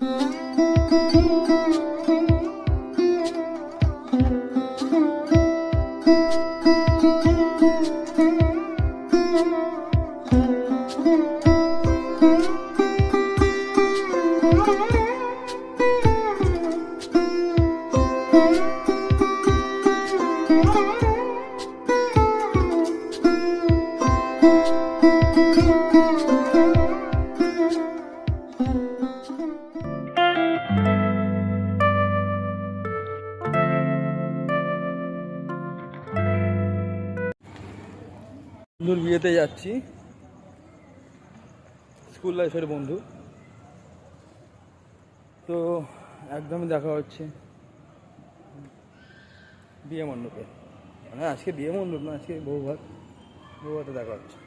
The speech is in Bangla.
Música বন্ধুর বিয়েতে যাচ্ছি। স্কুল লাইফের বন্ধু। তো একদমই দেখা হচ্ছে। বিয়ে মণ্ডপে। মানে আজকে বিয়ে মণ্ডপ না, আজকে বউ ভাত বউ ভাতে দেখা হচ্ছে।